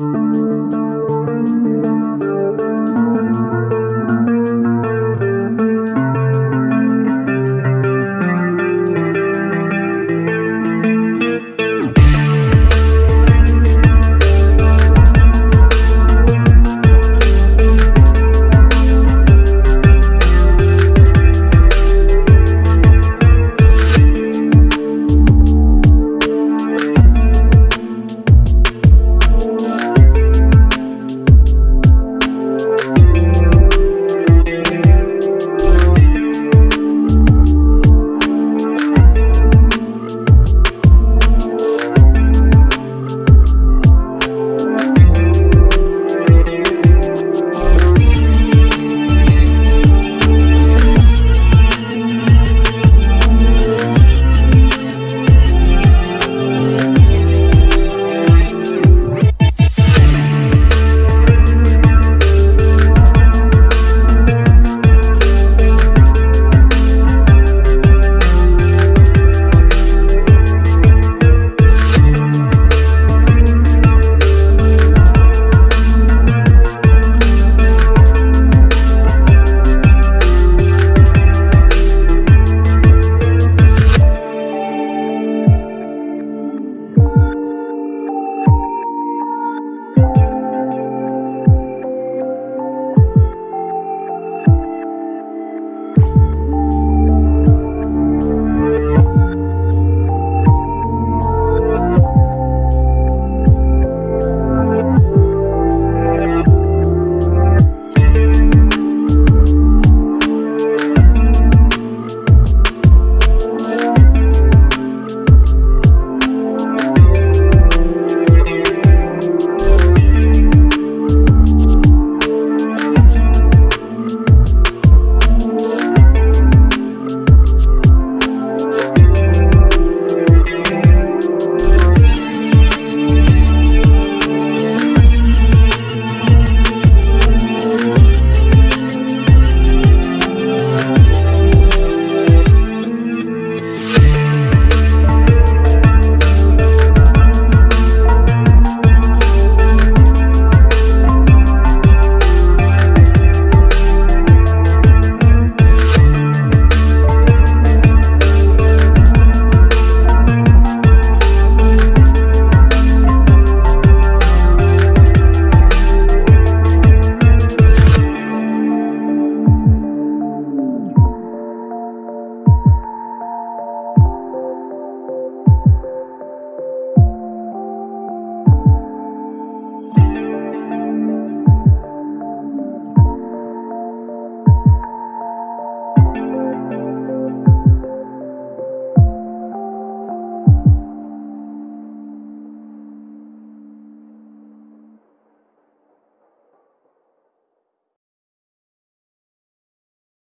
Música